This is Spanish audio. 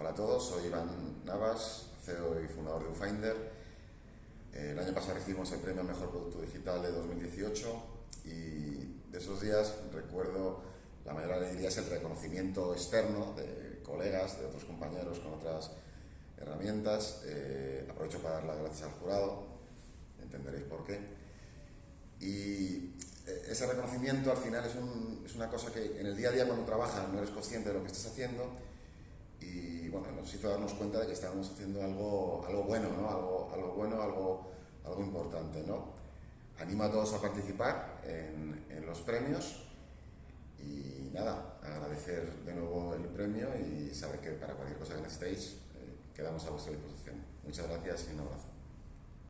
Hola a todos, soy Iván Navas, CEO y fundador de Ufinder. El año pasado recibimos el premio Mejor Producto Digital de 2018 y de esos días recuerdo la mayor alegría es el reconocimiento externo de colegas, de otros compañeros con otras herramientas. Eh, aprovecho para dar las gracias al jurado, entenderéis por qué. Y eh, ese reconocimiento al final es, es, una cosa que en el día a día cuando trabajas no eres consciente de lo que estás haciendo bueno, nos hizo darnos cuenta de que estábamos haciendo algo, algo bueno, ¿no? algo, algo bueno, algo, algo importante. ¿no? Animo a todos a participar en, en los premios y nada, agradecer de nuevo el premio y saber que para cualquier cosa que necesitéis eh, quedamos a vuestra disposición. Muchas gracias y un abrazo.